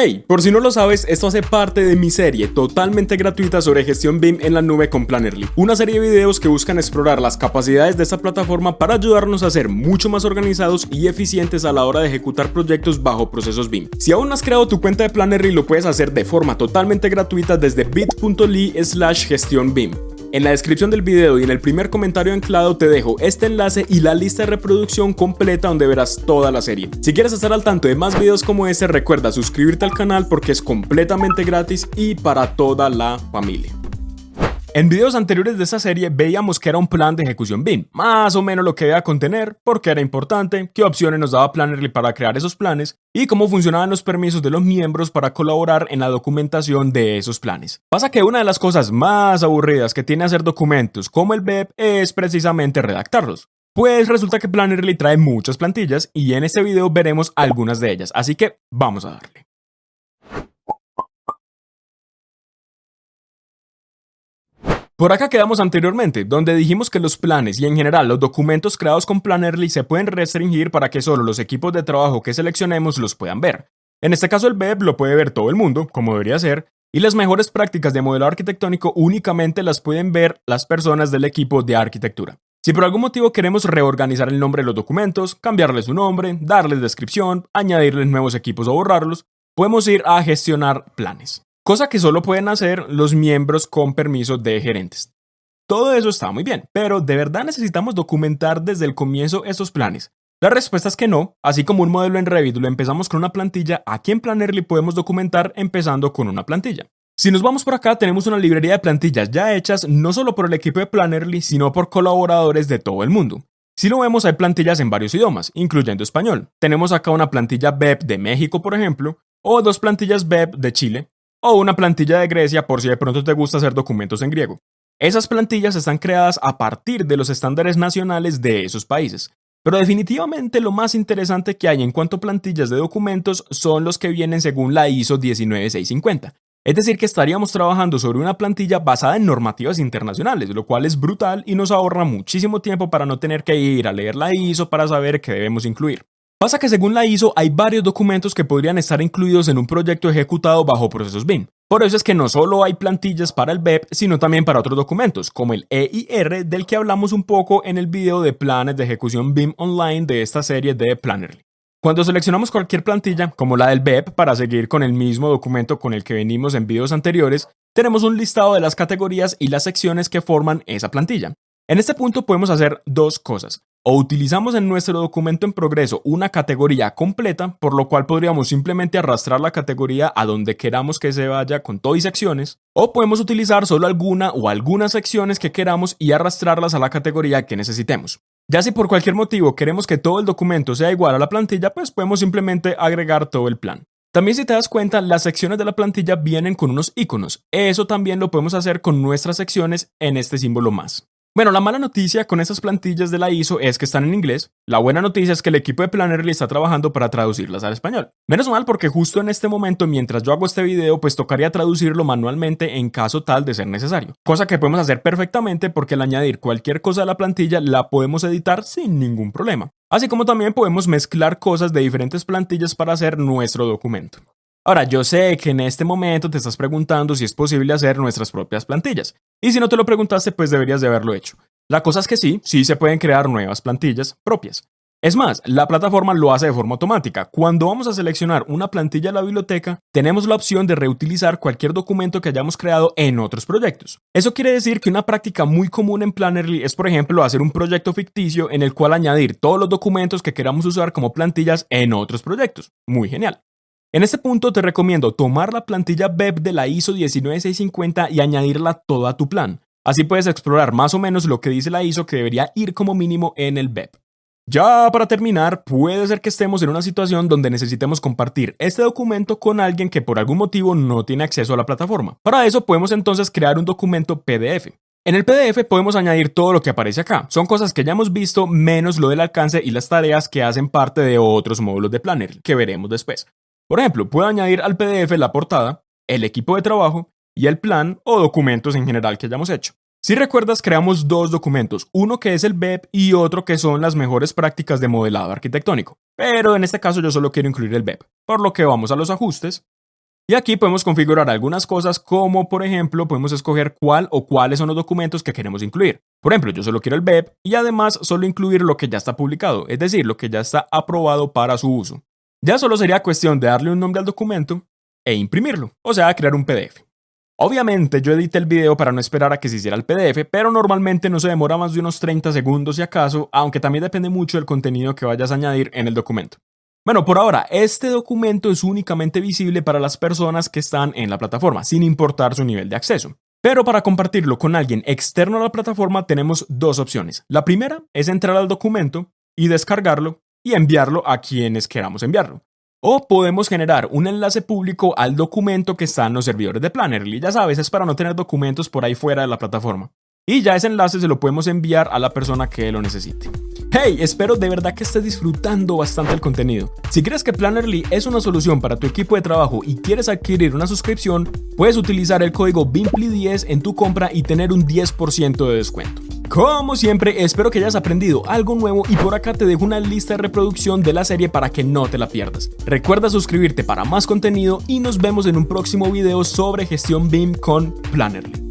Hey, por si no lo sabes, esto hace parte de mi serie totalmente gratuita sobre gestión BIM en la nube con Plannerly, una serie de videos que buscan explorar las capacidades de esta plataforma para ayudarnos a ser mucho más organizados y eficientes a la hora de ejecutar proyectos bajo procesos BIM. Si aún no has creado tu cuenta de Plannerly, lo puedes hacer de forma totalmente gratuita desde bit.ly slash gestión BIM. En la descripción del video y en el primer comentario anclado te dejo este enlace y la lista de reproducción completa donde verás toda la serie. Si quieres estar al tanto de más videos como este, recuerda suscribirte al canal porque es completamente gratis y para toda la familia. En videos anteriores de esta serie veíamos que era un plan de ejecución BIM, más o menos lo que debía contener, por qué era importante, qué opciones nos daba Plannerly para crear esos planes y cómo funcionaban los permisos de los miembros para colaborar en la documentación de esos planes. Pasa que una de las cosas más aburridas que tiene hacer documentos como el BEP es precisamente redactarlos. Pues resulta que Plannerly trae muchas plantillas y en este video veremos algunas de ellas, así que vamos a darle. Por acá quedamos anteriormente, donde dijimos que los planes y en general los documentos creados con Plannerly se pueden restringir para que solo los equipos de trabajo que seleccionemos los puedan ver. En este caso el BEP lo puede ver todo el mundo, como debería ser, y las mejores prácticas de modelo arquitectónico únicamente las pueden ver las personas del equipo de arquitectura. Si por algún motivo queremos reorganizar el nombre de los documentos, cambiarles su nombre, darles descripción, añadirles nuevos equipos o borrarlos, podemos ir a gestionar planes cosa que solo pueden hacer los miembros con permiso de gerentes. Todo eso está muy bien, pero ¿de verdad necesitamos documentar desde el comienzo estos planes? La respuesta es que no, así como un modelo en Revit lo empezamos con una plantilla, aquí en Plannerly podemos documentar empezando con una plantilla. Si nos vamos por acá, tenemos una librería de plantillas ya hechas no solo por el equipo de Plannerly, sino por colaboradores de todo el mundo. Si lo vemos, hay plantillas en varios idiomas, incluyendo español. Tenemos acá una plantilla BEP de México, por ejemplo, o dos plantillas BEP de Chile, o una plantilla de Grecia por si de pronto te gusta hacer documentos en griego. Esas plantillas están creadas a partir de los estándares nacionales de esos países. Pero definitivamente lo más interesante que hay en cuanto a plantillas de documentos son los que vienen según la ISO 19650. Es decir, que estaríamos trabajando sobre una plantilla basada en normativas internacionales, lo cual es brutal y nos ahorra muchísimo tiempo para no tener que ir a leer la ISO para saber qué debemos incluir. Pasa que según la ISO hay varios documentos que podrían estar incluidos en un proyecto ejecutado bajo procesos BIM. Por eso es que no solo hay plantillas para el BEP, sino también para otros documentos, como el EIR del que hablamos un poco en el video de planes de ejecución BIM online de esta serie de Plannerly. Cuando seleccionamos cualquier plantilla, como la del BEP, para seguir con el mismo documento con el que venimos en videos anteriores, tenemos un listado de las categorías y las secciones que forman esa plantilla. En este punto podemos hacer dos cosas. O utilizamos en nuestro documento en progreso una categoría completa, por lo cual podríamos simplemente arrastrar la categoría a donde queramos que se vaya con todo y secciones, o podemos utilizar solo alguna o algunas secciones que queramos y arrastrarlas a la categoría que necesitemos. Ya si por cualquier motivo queremos que todo el documento sea igual a la plantilla, pues podemos simplemente agregar todo el plan. También si te das cuenta, las secciones de la plantilla vienen con unos iconos. Eso también lo podemos hacer con nuestras secciones en este símbolo más. Bueno, la mala noticia con esas plantillas de la ISO es que están en inglés. La buena noticia es que el equipo de Plannerly está trabajando para traducirlas al español. Menos mal porque justo en este momento, mientras yo hago este video, pues tocaría traducirlo manualmente en caso tal de ser necesario. Cosa que podemos hacer perfectamente porque al añadir cualquier cosa a la plantilla la podemos editar sin ningún problema. Así como también podemos mezclar cosas de diferentes plantillas para hacer nuestro documento. Ahora, yo sé que en este momento te estás preguntando si es posible hacer nuestras propias plantillas. Y si no te lo preguntaste, pues deberías de haberlo hecho. La cosa es que sí, sí se pueden crear nuevas plantillas propias. Es más, la plataforma lo hace de forma automática. Cuando vamos a seleccionar una plantilla de la biblioteca, tenemos la opción de reutilizar cualquier documento que hayamos creado en otros proyectos. Eso quiere decir que una práctica muy común en Plannerly es, por ejemplo, hacer un proyecto ficticio en el cual añadir todos los documentos que queramos usar como plantillas en otros proyectos. Muy genial. En este punto te recomiendo tomar la plantilla BEP de la ISO 19650 y añadirla toda a tu plan. Así puedes explorar más o menos lo que dice la ISO que debería ir como mínimo en el BEP. Ya para terminar, puede ser que estemos en una situación donde necesitemos compartir este documento con alguien que por algún motivo no tiene acceso a la plataforma. Para eso podemos entonces crear un documento PDF. En el PDF podemos añadir todo lo que aparece acá. Son cosas que ya hemos visto, menos lo del alcance y las tareas que hacen parte de otros módulos de Planner, que veremos después. Por ejemplo, puedo añadir al PDF la portada, el equipo de trabajo y el plan o documentos en general que hayamos hecho. Si recuerdas, creamos dos documentos, uno que es el BEP y otro que son las mejores prácticas de modelado arquitectónico. Pero en este caso yo solo quiero incluir el BEP, por lo que vamos a los ajustes, Y aquí podemos configurar algunas cosas como por ejemplo podemos escoger cuál o cuáles son los documentos que queremos incluir. Por ejemplo, yo solo quiero el BEP y además solo incluir lo que ya está publicado, es decir, lo que ya está aprobado para su uso. Ya solo sería cuestión de darle un nombre al documento e imprimirlo, o sea, crear un PDF. Obviamente yo edité el video para no esperar a que se hiciera el PDF, pero normalmente no se demora más de unos 30 segundos si acaso, aunque también depende mucho del contenido que vayas a añadir en el documento. Bueno, por ahora, este documento es únicamente visible para las personas que están en la plataforma, sin importar su nivel de acceso. Pero para compartirlo con alguien externo a la plataforma tenemos dos opciones. La primera es entrar al documento y descargarlo y enviarlo a quienes queramos enviarlo. O podemos generar un enlace público al documento que está en los servidores de Plannerly. Ya sabes, es para no tener documentos por ahí fuera de la plataforma. Y ya ese enlace se lo podemos enviar a la persona que lo necesite. Hey, espero de verdad que estés disfrutando bastante el contenido. Si crees que Plannerly es una solución para tu equipo de trabajo y quieres adquirir una suscripción, puedes utilizar el código BIMPLY10 en tu compra y tener un 10% de descuento. Como siempre, espero que hayas aprendido algo nuevo y por acá te dejo una lista de reproducción de la serie para que no te la pierdas. Recuerda suscribirte para más contenido y nos vemos en un próximo video sobre gestión BIM con Plannerly.